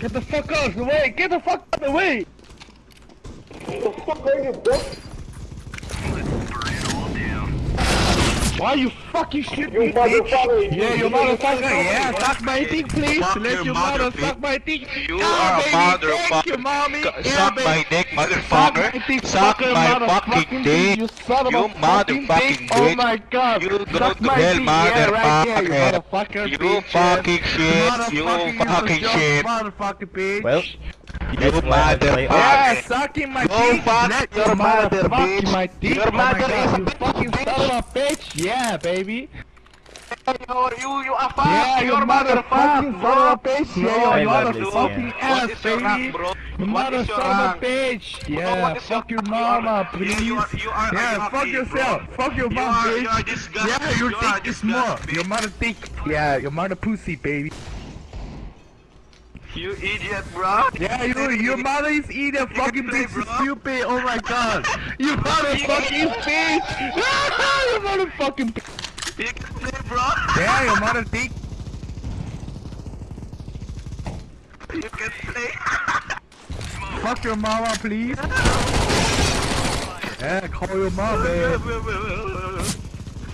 Get the fuck out of the way! Get the fuck out of the way! The fuck are you, bro? Why you fucking shit You me, bitch? motherfucker! Yeah, you motherfucker. Yeah, suck my dick, please. Fuck Let your your mother, mother suck my dick. You Yeah, are a motherfucker. Thank you, mommy. Suck Yeah, my baby. dick, Suck my motherfucker. dick, Suck my motherfucking fucking dick, dick. You son of You a fucking motherfucking dick. Oh my god. You go Suck to my hell, dick. Yeah, right there, you motherfucker. motherfucker, You fucking shit. You fucking shit. Motherfucking bitch. Well, You That's why I play motherfucker. Yeah, sucking my Go dick. fuck Let your mother, fucking bitch. my dick. Your oh my mother god, is a you bitch, fucking bitch. son of a bitch. Yeah, baby. You, you, you are fuck. Yeah, Your you mother motherfucking fuck, son bro. of a bitch. No, Yeah, I you love motherfucking this, fucking yeah. ass, What is your rank, baby. bro? You What mother is your son of a rank? bitch. Bro, Yeah, what is your- fuck your you are- mama, you- please. you are- you are Yeah, unhappy, fuck yourself. bro. Fuck your You mom, are- bitch. you are. Yeah, your You dick is small. Your mother dick. Yeah, your mother pussy, baby. You idiot, bro. Yeah, you, your mother is eating fucking play, bitch, bro. stupid. Oh my god. You motherfucking bitch. you motherfucking bitch. You can play, bro. Yeah, your mother dick. You can play. Fuck your mama, please. Yeah, call your mom, man.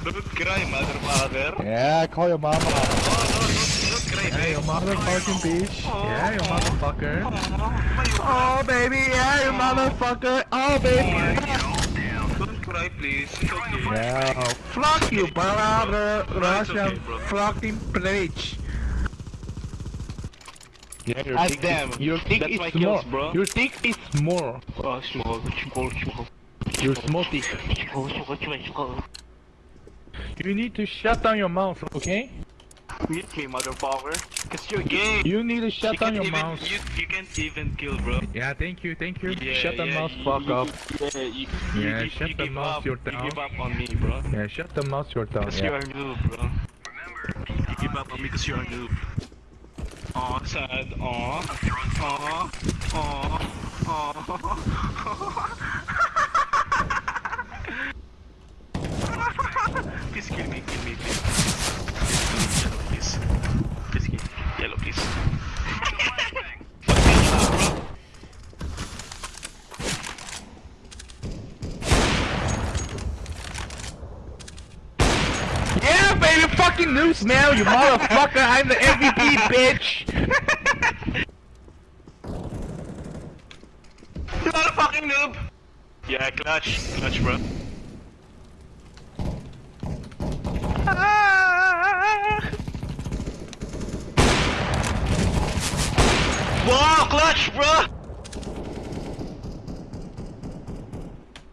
Don't cry, motherfucker. Yeah, call your mama. Oh, no, don't, don't cry, Yeah, babe. your motherfucking bitch. Oh, yeah, your motherfucker. Oh, Oh, baby, yeah, you oh. motherfucker. Oh, baby. Don't cry, please. It's okay. Yeah, fuck you, brother. It's okay, Russian bro. fucking bitch. Yeah, your Ask dick them. Is, your dick That's is small. kills, bro. Your dick is small. Oh, small, small, small. Your small dick. Small, small, small, small. You need to shut down your mouth, okay? You gay, motherfucker. Cause you're gay. You need to shut you down your even, mouth. You, you can't even kill, bro. Yeah, thank you, thank you. Yeah, shut the mouth, you- fuck up. Yeah, you, Yeah, you, shut the mouth, up. you're You give up on me, bro. Yeah, shut the mouth, your tongue. Cause Yeah. you're a noob, bro. You give up on me cause you're a noob. Aw, sad. Aw. Aw. Aw. Aw. Please kill me, kill me, please. Yellow, please. Please kill me. Yellow, please. Yeah, baby, fucking news now, you motherfucker. I'm the MVP, bitch. You motherfucking noob! Yeah, clutch. Clutch, bro. Ah! Wow, clutch, bro!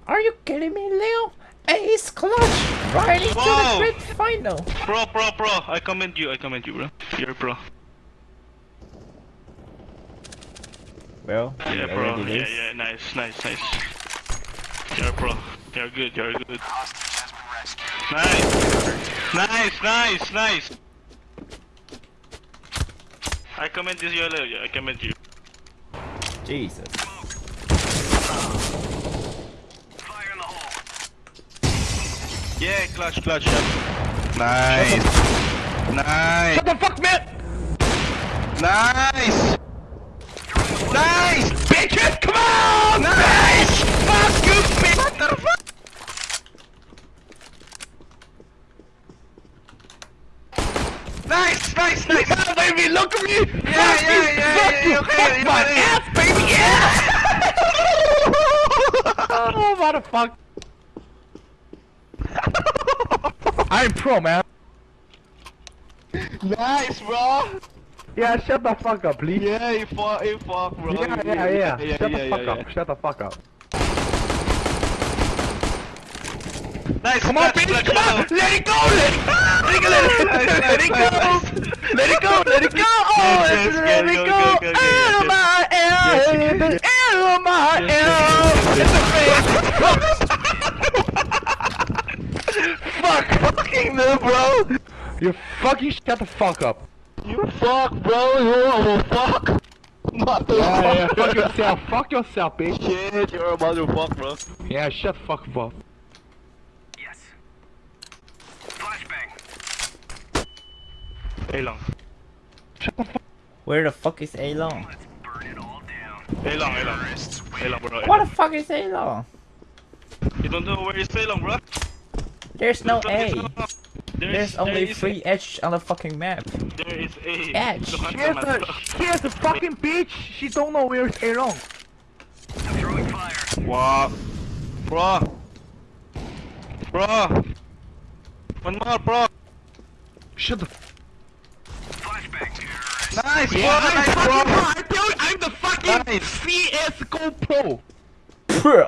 Are you kidding me, Leo? Ace clutch right into Wow. the great final. Pro, pro, pro. I commend you, I commend you, bro. You're a pro. Well, Yeah, you pro. already Yeah, lose. yeah, nice, nice, nice. You're a pro. You're good, you're good. Nice! Nice, nice, nice! I commend this yellow, yeah, I commend you. Jesus. Yeah, clutch, clutch, yeah. Nice! Nice! What the fuck, man? Nice! Nice! Bitches, come on! Nice! Fuck you, bitch! What the fuck? Nice, nice, nice! Come on, baby, look at me! Yeah, fuck yeah, you, yeah, fuck yeah, you, okay, fuck you my what ass, baby, yeah! oh, motherfucker. I'm pro, man. Nice, bro! Yeah, shut the fuck up, please. Yeah, you fuck, you fuck, bro. Yeah, yeah, yeah. yeah, Shut yeah, the yeah, fuck up. Shut the fuck up. Nice, Come on, bitch, come on! yellow. Let it go! Let it go! Let it, let let it go! Let it go! Let it go! Oh, Yes, let it go, go! go, go, Oh my Yes, L! yes, Oh my L! It's a face! Fuck! Fucking no, bro! You fucking shut the fuck up! You fuck, bro. You a fuck. Motherfucker. Yeah, yeah, fuck yourself! Fuck yourself, bitch! Shit, you're a motherfucker, bro. Yeah, shut the fuck up. Hey lang. Shut the fuck Where the fuck is A long? Hey long, hey long. Hey long, bro. What the fuck is A long? You don't know where is Hey long, bro? There's no A. There's, There's only there is three edge on the fucking map. There is A. Edge. Don't She has a, understand. she has a fucking bitch. She don't know where it's A long. What? Bro. Bro. One more, bro. Shut the. Nice, Yeah, bro. Nice, fucking bro. pro. I tell you, I'm the fucking Nice. CS:GO pro.